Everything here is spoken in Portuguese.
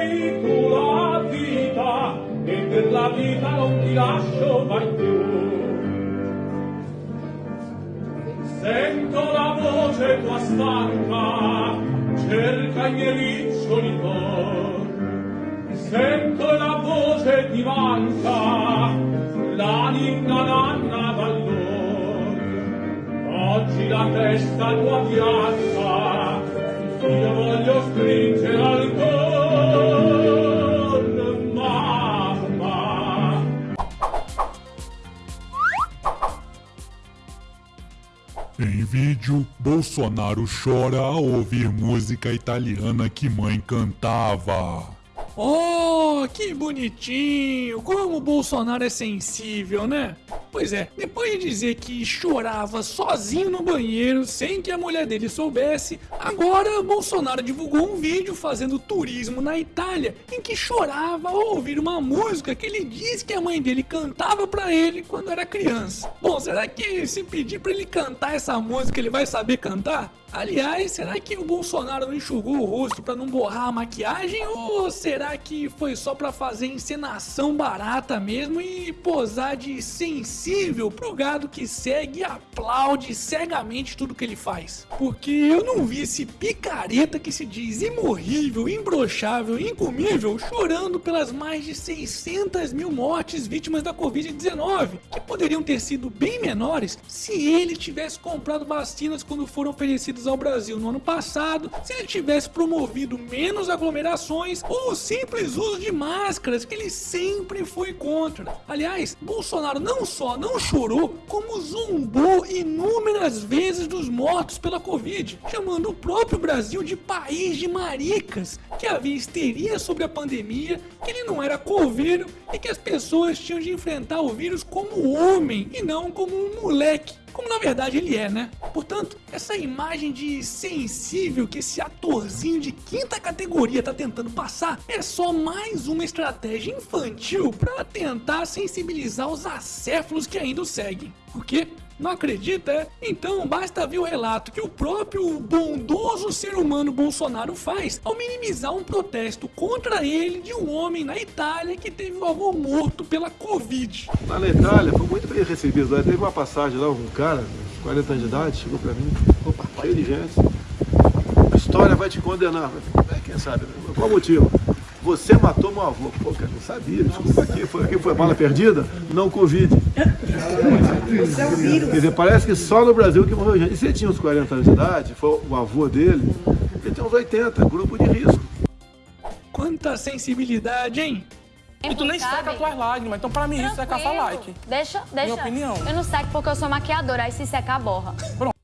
sei tu la vita e per la vita non ti lascio mai più. Sento la voce tua stanca cerca i miei riccioli d'or sento la voce ti manca la ninna nanna vallor oggi la testa tua bianca io voglio stringere Em vídeo, Bolsonaro chora ao ouvir música italiana que mãe cantava. Oh, que bonitinho! Como o Bolsonaro é sensível, né? Pois é, depois de dizer que chorava sozinho no banheiro sem que a mulher dele soubesse, agora Bolsonaro divulgou um vídeo fazendo turismo na Itália em que chorava ao ouvir uma música que ele disse que a mãe dele cantava pra ele quando era criança. Bom, será que se pedir pra ele cantar essa música ele vai saber cantar? Aliás, será que o Bolsonaro não enxugou o rosto pra não borrar a maquiagem ou será que foi só pra fazer encenação barata mesmo e posar de sensível pro gado que segue e aplaude cegamente tudo que ele faz? Porque eu não vi esse picareta que se diz imorrível, imbrochável, incomível chorando pelas mais de 600 mil mortes vítimas da Covid-19, que poderiam ter sido bem menores se ele tivesse comprado vacinas quando foram oferecidas ao Brasil no ano passado, se ele tivesse promovido menos aglomerações ou o simples uso de máscaras que ele sempre foi contra. Aliás, Bolsonaro não só não chorou, como zombou inúmeras vezes dos mortos pela Covid, chamando o próprio Brasil de país de maricas, que havia histeria sobre a pandemia, que ele não era coveiro e que as pessoas tinham de enfrentar o vírus como homem e não como um moleque como na verdade ele é, né? Portanto, essa imagem de sensível que esse atorzinho de quinta categoria tá tentando passar é só mais uma estratégia infantil para tentar sensibilizar os acéfalos que ainda o seguem. O quê? Não acredita, é? Então basta ver o relato que o próprio bondoso ser humano Bolsonaro faz ao minimizar um protesto contra ele de um homem na Itália que teve o avô morto pela Covid. Na Itália, foi muito bem recebido. Lá teve uma passagem lá, um cara, uns 40 anos de idade, chegou pra mim, opa, cheio de gente. A história vai te condenar. É, quem sabe? Qual motivo? Você matou meu avô. Pô, cara, não sabia. Desculpa aqui. Foi, aqui foi bala perdida? Não Covid. Você é o vírus. Quer dizer, parece que só no Brasil que morreu gente. E ele tinha uns 40 anos de idade, foi o avô dele, ele tem uns 80, grupo de risco. Quanta sensibilidade, hein? E tu nem Sabe? seca as tuas lágrimas, então pra mim isso é caça Tranquilo. like. Deixa, deixa. opinião. Eu não seco porque eu sou maquiadora, aí se secar, borra. Pronto.